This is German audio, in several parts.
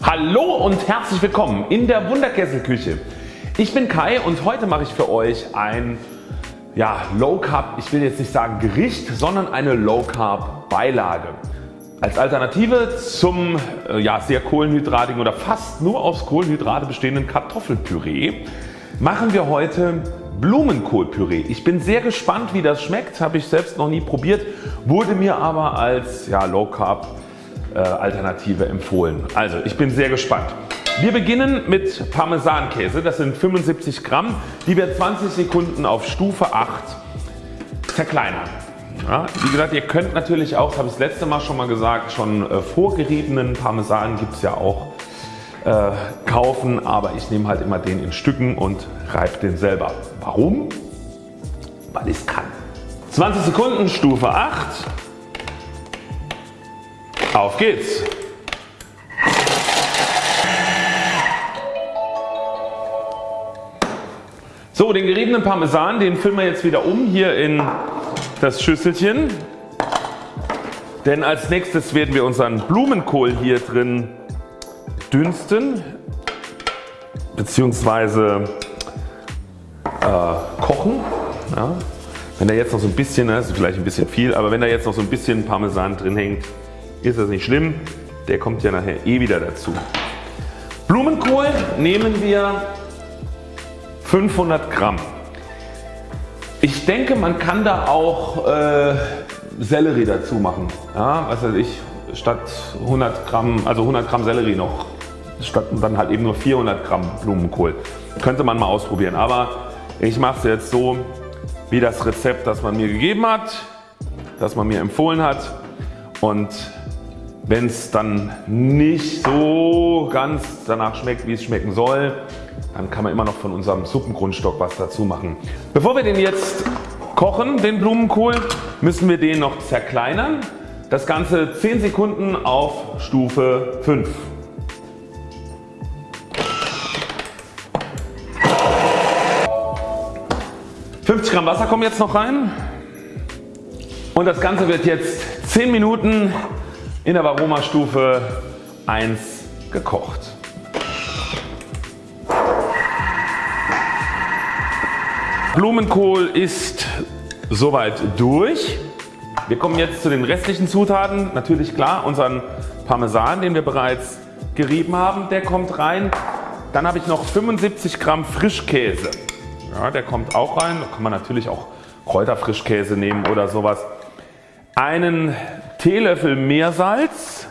Hallo und herzlich willkommen in der Wunderkesselküche. Ich bin Kai und heute mache ich für euch ein ja, Low Carb, ich will jetzt nicht sagen Gericht, sondern eine Low Carb Beilage. Als Alternative zum äh, ja, sehr kohlenhydratigen oder fast nur aus Kohlenhydrate bestehenden Kartoffelpüree machen wir heute Blumenkohlpüree. Ich bin sehr gespannt wie das schmeckt, habe ich selbst noch nie probiert, wurde mir aber als ja, Low Carb äh, Alternative empfohlen. Also ich bin sehr gespannt. Wir beginnen mit Parmesankäse, das sind 75 Gramm, die wir 20 Sekunden auf Stufe 8 zerkleinern. Ja, wie gesagt, ihr könnt natürlich auch, das habe ich das letzte Mal schon mal gesagt, schon äh, vorgeriebenen Parmesan gibt es ja auch äh, kaufen, aber ich nehme halt immer den in Stücken und reibe den selber. Warum? Weil ich es kann. 20 Sekunden, Stufe 8. Auf geht's! So den geriebenen Parmesan den füllen wir jetzt wieder um hier in das Schüsselchen. Denn als nächstes werden wir unseren Blumenkohl hier drin dünsten bzw. Äh, kochen. Ja. Wenn da jetzt noch so ein bisschen, das ist vielleicht ein bisschen viel, aber wenn da jetzt noch so ein bisschen Parmesan drin hängt, ist das nicht schlimm. Der kommt ja nachher eh wieder dazu. Blumenkohl nehmen wir 500 Gramm. Ich denke man kann da auch äh, Sellerie dazu machen. Ja, was weiß ich, statt 100 Gramm, also 100 Gramm Sellerie noch, statt dann halt eben nur 400 Gramm Blumenkohl. Könnte man mal ausprobieren, aber ich mache es jetzt so wie das Rezept das man mir gegeben hat, das man mir empfohlen hat und wenn es dann nicht so ganz danach schmeckt wie es schmecken soll, dann kann man immer noch von unserem Suppengrundstock was dazu machen. Bevor wir den jetzt kochen, den Blumenkohl, müssen wir den noch zerkleinern. Das Ganze 10 Sekunden auf Stufe 5. ...50 Gramm Wasser kommen jetzt noch rein und das Ganze wird jetzt 10 Minuten in der Aromastufe 1 gekocht. Blumenkohl ist soweit durch. Wir kommen jetzt zu den restlichen Zutaten. Natürlich klar unseren Parmesan den wir bereits gerieben haben, der kommt rein. Dann habe ich noch 75 Gramm Frischkäse. Ja, der kommt auch rein. Da kann man natürlich auch Kräuterfrischkäse nehmen oder sowas. Einen Teelöffel Meersalz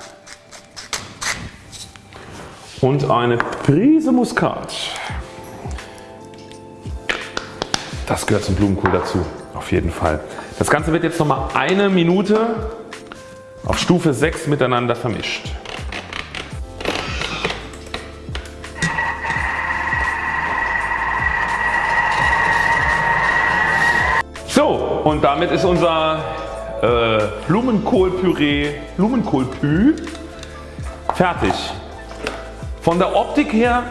und eine Prise Muskat. Das gehört zum Blumenkohl dazu, auf jeden Fall. Das Ganze wird jetzt nochmal eine Minute auf Stufe 6 miteinander vermischt. So und damit ist unser äh, Blumenkohlpüree, Blumenkohlpü fertig. Von der Optik her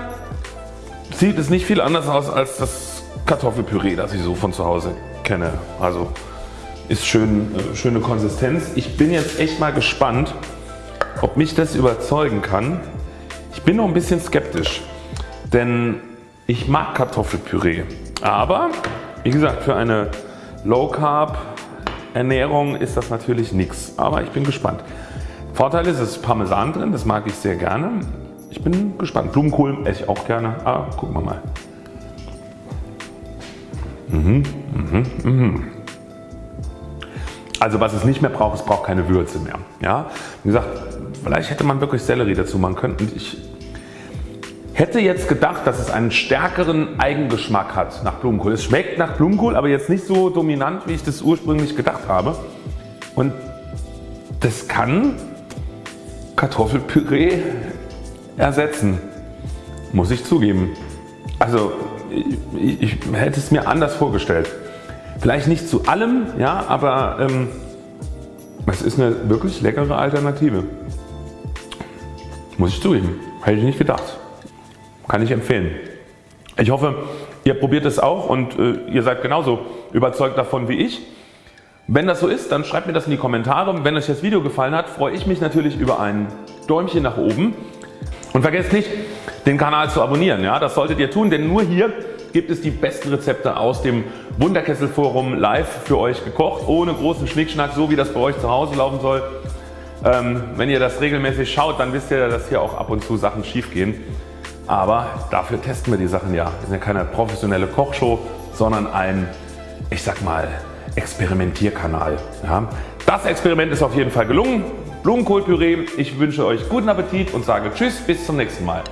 sieht es nicht viel anders aus als das Kartoffelpüree das ich so von zu Hause kenne. Also ist schön, äh, schöne Konsistenz. Ich bin jetzt echt mal gespannt ob mich das überzeugen kann. Ich bin noch ein bisschen skeptisch denn ich mag Kartoffelpüree aber wie gesagt für eine Low Carb Ernährung ist das natürlich nichts, aber ich bin gespannt. Vorteil ist es ist Parmesan drin, das mag ich sehr gerne. Ich bin gespannt. Blumenkohl esse ich auch gerne, aber gucken wir mal. Mhm, mhm, mhm. Also was es nicht mehr braucht, es braucht keine Würze mehr. Ja? Wie gesagt, vielleicht hätte man wirklich Sellerie dazu machen können. Und ich Hätte jetzt gedacht dass es einen stärkeren Eigengeschmack hat nach Blumenkohl. Es schmeckt nach Blumenkohl aber jetzt nicht so dominant wie ich das ursprünglich gedacht habe. Und das kann Kartoffelpüree ersetzen. Muss ich zugeben. Also ich, ich hätte es mir anders vorgestellt. Vielleicht nicht zu allem, ja, aber ähm, es ist eine wirklich leckere Alternative. Muss ich zugeben. Hätte ich nicht gedacht. Kann ich empfehlen. Ich hoffe ihr probiert es auch und äh, ihr seid genauso überzeugt davon wie ich. Wenn das so ist, dann schreibt mir das in die Kommentare. Wenn euch das Video gefallen hat, freue ich mich natürlich über ein Däumchen nach oben. Und vergesst nicht den Kanal zu abonnieren. Ja, das solltet ihr tun, denn nur hier gibt es die besten Rezepte aus dem Wunderkessel Forum live für euch gekocht, ohne großen Schnickschnack, so wie das bei euch zu Hause laufen soll. Ähm, wenn ihr das regelmäßig schaut, dann wisst ihr, dass hier auch ab und zu Sachen schief gehen. Aber dafür testen wir die Sachen ja. Wir sind ja keine professionelle Kochshow, sondern ein, ich sag mal, Experimentierkanal. Ja. Das Experiment ist auf jeden Fall gelungen. Blumenkohlpüree. Ich wünsche euch guten Appetit und sage Tschüss bis zum nächsten Mal.